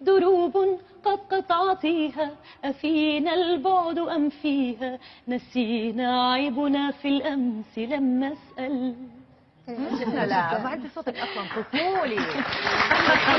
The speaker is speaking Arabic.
دروب قد قطعتيها أفينا البعد أم فيها؟ نسينا عيبنا في الأمس لم نسأل لا ما بعد صوتك أصلا. طفولي.